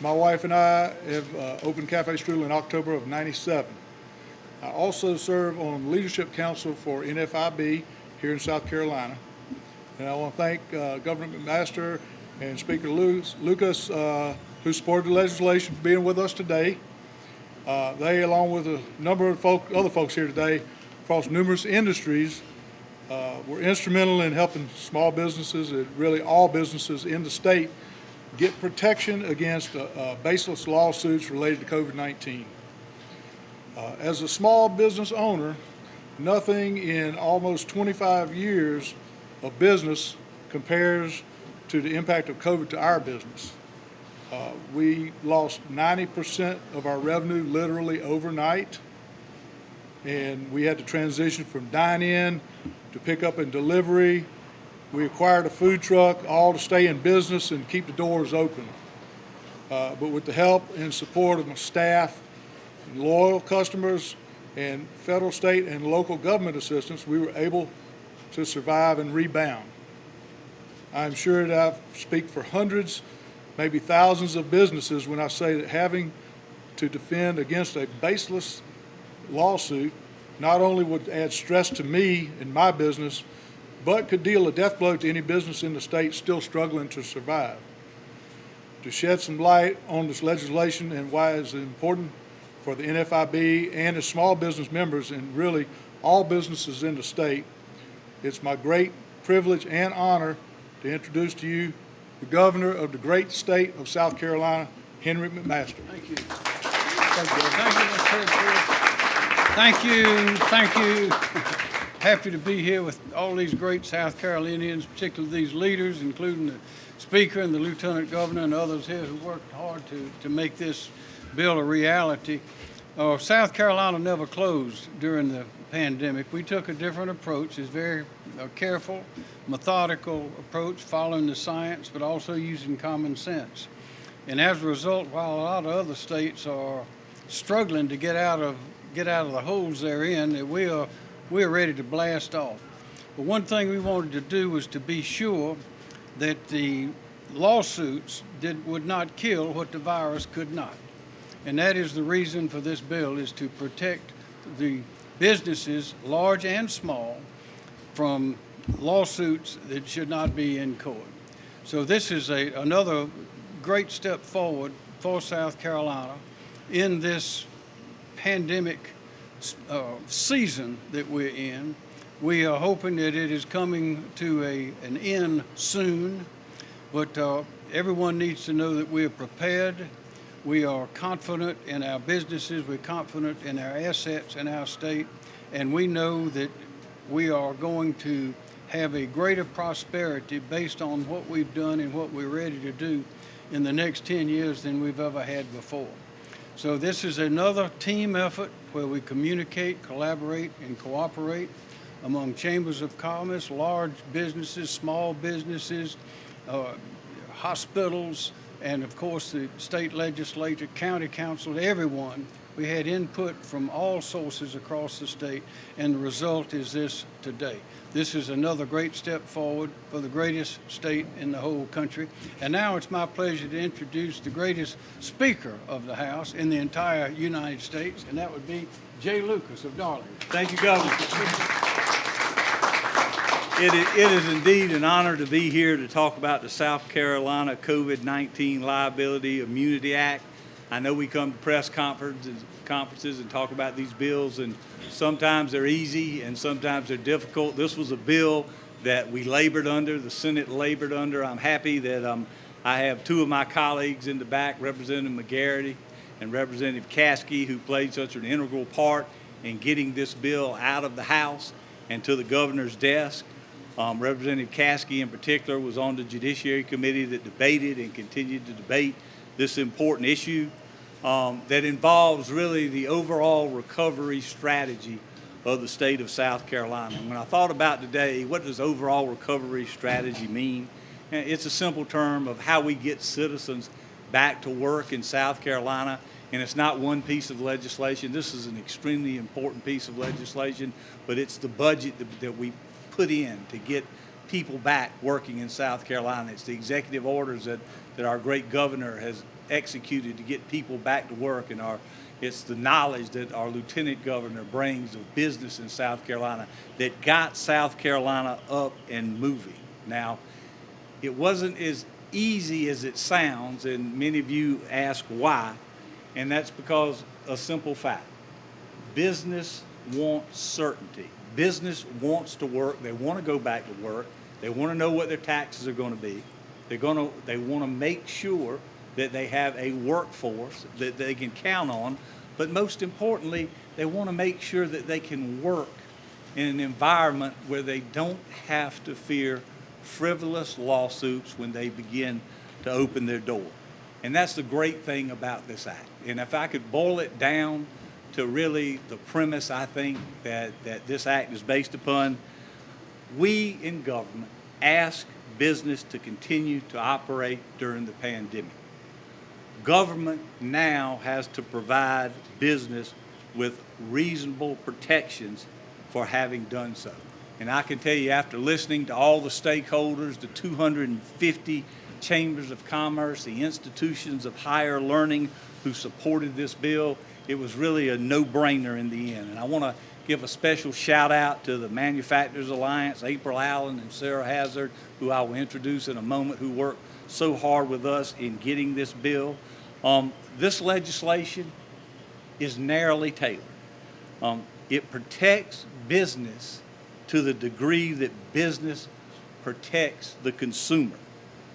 My wife and I have uh, opened Cafe Strudel in October of 97. I also serve on Leadership Council for NFIB here in South Carolina. And I want to thank uh, Governor McMaster and Speaker Lucas, uh, who supported the legislation, for being with us today. Uh, They, along with a number of folk, other folks here today, across numerous industries, uh, were instrumental in helping small businesses, and really all businesses in the state, get protection against uh, uh, baseless lawsuits related to COVID-19. Uh, As a small business owner, nothing in almost 25 years of business compares to the impact of COVID to our business. Uh, We lost 90% of our revenue literally overnight, and we had to transition from dine-in to pick up and delivery. We acquired a food truck, all to stay in business and keep the doors open. Uh, But with the help and support of my staff, loyal customers, and federal, state, and local government assistance, we were able to survive and rebound. I'm sure that I speak for hundreds, maybe thousands of businesses when I say that having to defend against a baseless lawsuit not only would add stress to me and my business, but could deal a death blow to any business in the state still struggling to survive. To shed some light on this legislation and why it's important for the NFIB and its small business members and really all businesses in the state, it's my great privilege and honor to introduce to you the governor of the great state of South Carolina, Henry McMaster. Thank you. Thank you, Mr. Secretary. Thank you, thank you. Happy to be here with all these great South Carolinians, particularly these leaders, including the Speaker and the Lieutenant Governor and others here who worked hard to, to make this bill a reality. Uh, South Carolina never closed during the pandemic. We took a different approach. It's very uh, careful, methodical approach, following the science, but also using common sense. And as a result, while a lot of other states are struggling to get out of get out of the holes they're in, that we are we are ready to blast off. But one thing we wanted to do was to be sure that the lawsuits did would not kill what the virus could not. And that is the reason for this bill is to protect the businesses, large and small, from lawsuits that should not be in court. So this is a, another great step forward for South Carolina in this pandemic uh, season that we're in. We are hoping that it is coming to a, an end soon, but uh, everyone needs to know that we are prepared. We are confident in our businesses, we're confident in our assets in our state, and we know that we are going to have a greater prosperity based on what we've done and what we're ready to do in the next 10 years than we've ever had before. So this is another team effort where we communicate, collaborate, and cooperate among chambers of commerce, large businesses, small businesses, uh, hospitals, and of course the state legislature, county council, everyone. We had input from all sources across the state, and the result is this today. This is another great step forward for the greatest state in the whole country. And now it's my pleasure to introduce the greatest Speaker of the House in the entire United States, and that would be Jay Lucas of Darlington. Thank you, Governor. It is, it is indeed an honor to be here to talk about the South Carolina COVID-19 Liability Immunity Act. I know we come to press conferences, conferences and talk about these bills, and sometimes they're easy and sometimes they're difficult. This was a bill that we labored under, the Senate labored under. I'm happy that um, I have two of my colleagues in the back, Representative McGarry and Representative Caskey, who played such an integral part in getting this bill out of the House and to the governor's desk. Um, Representative Caskey in particular was on the Judiciary Committee that debated and continued to debate this important issue um, that involves really the overall recovery strategy of the state of South Carolina. And when I thought about today, what does overall recovery strategy mean? It's a simple term of how we get citizens back to work in South Carolina. And it's not one piece of legislation. This is an extremely important piece of legislation, but it's the budget that, that we put in to get people back working in South Carolina. It's the executive orders that, that our great governor has executed to get people back to work and our, it's the knowledge that our lieutenant governor brings of business in South Carolina that got South Carolina up and moving. Now, it wasn't as easy as it sounds, and many of you ask why, and that's because a simple fact. Business wants certainty. Business wants to work. They want to go back to work. They want to know what their taxes are going to be. They're going to, they want to make sure that they have a workforce that they can count on. But most importantly, they want to make sure that they can work in an environment where they don't have to fear frivolous lawsuits when they begin to open their door. And that's the great thing about this act. And if I could boil it down to really the premise I think that, that this act is based upon, we in government ask business to continue to operate during the pandemic. Government now has to provide business with reasonable protections for having done so. And I can tell you, after listening to all the stakeholders, the 250 chambers of commerce, the institutions of higher learning who supported this bill, it was really a no-brainer in the end. And I want to give a special shout out to the Manufacturers Alliance, April Allen and Sarah Hazard, who I will introduce in a moment, who worked so hard with us in getting this bill. Um, this legislation is narrowly tailored. Um, it protects business to the degree that business protects the consumer.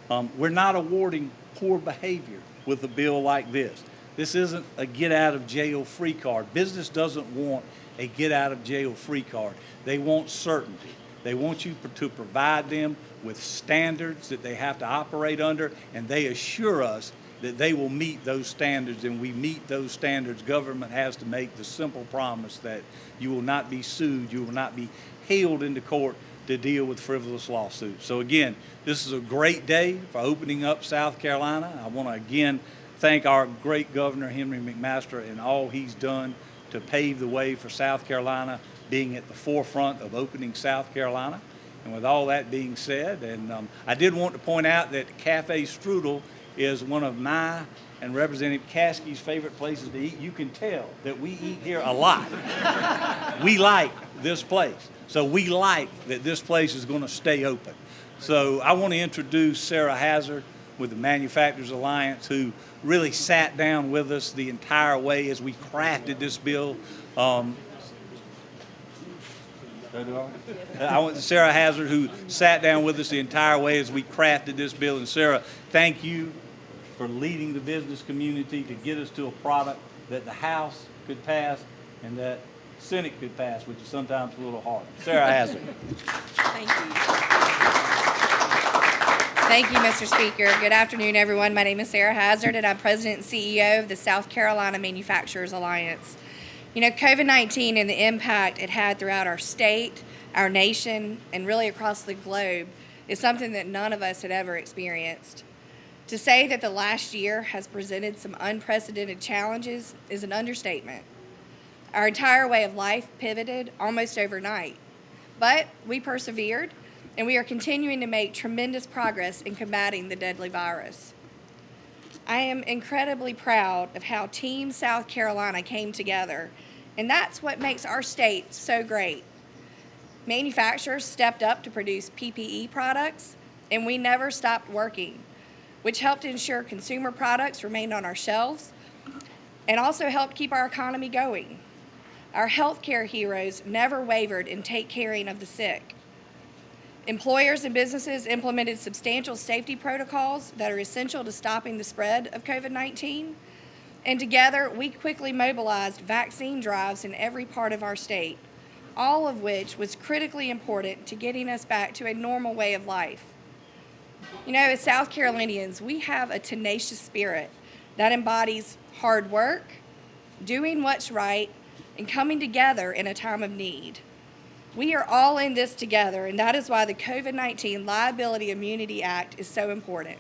Um, we're not awarding poor behavior with a bill like this. This isn't a get out of jail free card. Business doesn't want a get out of jail free card. They want certainty. They want you to provide them with standards that they have to operate under, and they assure us that they will meet those standards, and we meet those standards. Government has to make the simple promise that you will not be sued, you will not be hailed into court to deal with frivolous lawsuits. So again, this is a great day for opening up South Carolina. I want to again thank our great governor, Henry McMaster, and all he's done to pave the way for South Carolina being at the forefront of opening South Carolina. And with all that being said, and um, I did want to point out that Cafe Strudel is one of my and Representative Caskey's favorite places to eat. You can tell that we eat here a lot. we like this place. So we like that this place is going to stay open. So I want to introduce Sarah Hazard with the Manufacturers Alliance who really sat down with us the entire way as we crafted this bill. Um, Uh, I want Sarah Hazard, who sat down with us the entire way as we crafted this bill. And Sarah, thank you for leading the business community to get us to a product that the House could pass and that Senate could pass, which is sometimes a little hard. Sarah Hazard. Thank you. Thank you, Mr. Speaker. Good afternoon, everyone. My name is Sarah Hazard, and I'm President and CEO of the South Carolina Manufacturers Alliance. You know, COVID 19 and the impact it had throughout our state, our nation, and really across the globe is something that none of us had ever experienced. To say that the last year has presented some unprecedented challenges is an understatement. Our entire way of life pivoted almost overnight, but we persevered and we are continuing to make tremendous progress in combating the deadly virus. I am incredibly proud of how Team South Carolina came together, and that's what makes our state so great. Manufacturers stepped up to produce PPE products, and we never stopped working, which helped ensure consumer products remained on our shelves and also helped keep our economy going. Our healthcare heroes never wavered in take caring of the sick. Employers and businesses implemented substantial safety protocols that are essential to stopping the spread of COVID 19. And together, we quickly mobilized vaccine drives in every part of our state, all of which was critically important to getting us back to a normal way of life. You know, as South Carolinians, we have a tenacious spirit that embodies hard work, doing what's right, and coming together in a time of need. We are all in this together, and that is why the COVID 19 Liability Immunity Act is so important.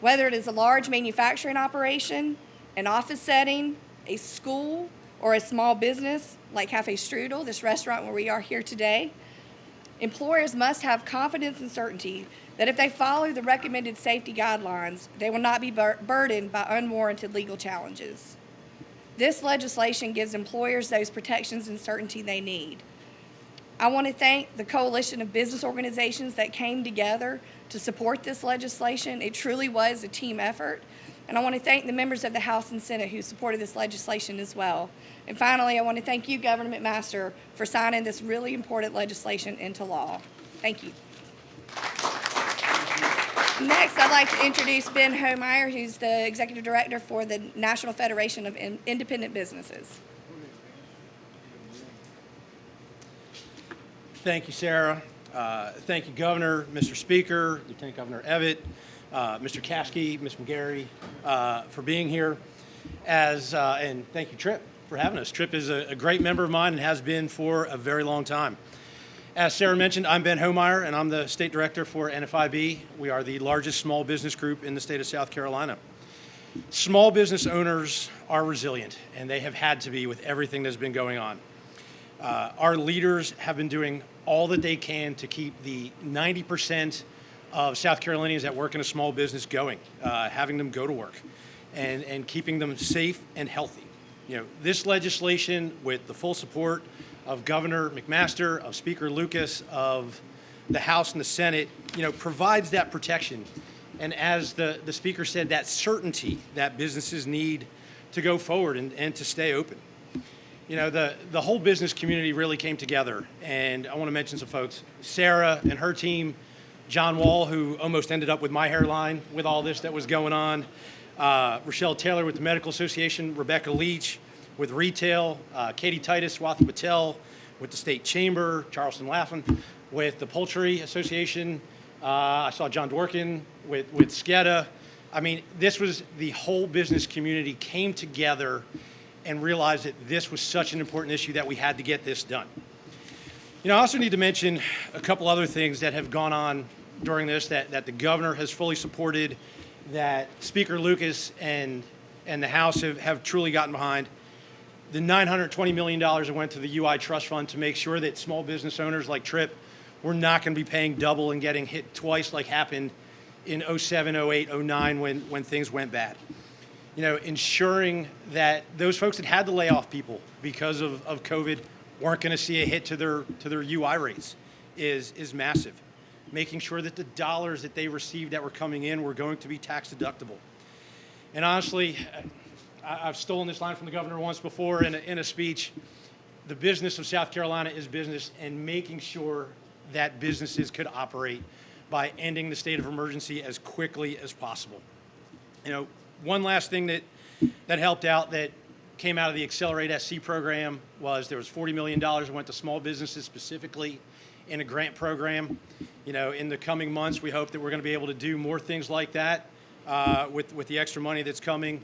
Whether it is a large manufacturing operation, an office setting, a school, or a small business like Cafe Strudel, this restaurant where we are here today, Employers must have confidence and certainty that if they follow the recommended safety guidelines, they will not be bur- burdened by unwarranted legal challenges. This legislation gives employers those protections and certainty they need. I want to thank the coalition of business organizations that came together to support this legislation. It truly was a team effort. And I want to thank the members of the House and Senate who supported this legislation as well. And finally, I want to thank you, Governor McMaster, for signing this really important legislation into law. Thank you. Next, I'd like to introduce Ben Homeyer, who's the Executive Director for the National Federation of Independent Businesses. Thank you, Sarah. Uh, Thank you, Governor, Mr. Speaker, Lieutenant Governor Evette, uh, Mr. Caskey, Ms. McGarry, uh, for being here. As, uh, and thank you, Trip, for having us. Trip is a a great member of mine and has been for a very long time. As Sarah mentioned, I'm Ben Homeyer, and I'm the State Director for NFIB. We are the largest small business group in the state of South Carolina. Small business owners are resilient, and they have had to be with everything that's been going on. Uh, our leaders have been doing all that they can to keep the 90% of South Carolinians that work in a small business going, uh, having them go to work, and, and keeping them safe and healthy. You know, this legislation, with the full support of Governor McMaster, of Speaker Lucas, of the House and the Senate, you know, provides that protection. And as the, the Speaker said, that certainty that businesses need to go forward and, and to stay open you know, the, the whole business community really came together. And I want to mention some folks. Sarah and her team, John Wall, who almost ended up with my hairline with all this that was going on, uh, Rochelle Taylor with the Medical Association, Rebecca Leach with retail, uh, Katie Titus, Swati Patel with the State Chamber, Charleston Laughlin with the Poultry Association. Uh, I saw John Dworkin with, with SCEDA. I mean, this was the whole business community came together and realized that this was such an important issue that we had to get this done. You know, I also need to mention a couple other things that have gone on during this that, that the governor has fully supported, that Speaker Lucas and, and the House have, have truly gotten behind. The $920 million that went to the UI Trust Fund to make sure that small business owners like Trip were not going to be paying double and getting hit twice like happened in 07, 08, 09 when, when things went bad you know, ensuring that those folks that had to lay off people because of, of COVID weren't going to see a hit to their to their UI rates is is massive. Making sure that the dollars that they received that were coming in were going to be tax deductible. And honestly, I, I've stolen this line from the governor once before in a, in a speech. The business of South Carolina is business, and making sure that businesses could operate by ending the state of emergency as quickly as possible. You know, one last thing that, that helped out that came out of the Accelerate SC program was there was $40 million that went to small businesses specifically in a grant program. You know, in the coming months, we hope that we're going to be able to do more things like that uh, with, with the extra money that's coming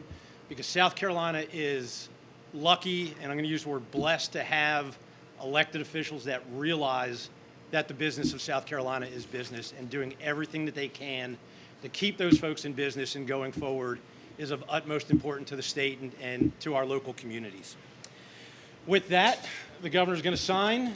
because South Carolina is lucky, and I'm going to use the word blessed, to have elected officials that realize that the business of South Carolina is business and doing everything that they can to keep those folks in business and going forward is of utmost importance to the state and, and to our local communities. With that, the governor's going to sign.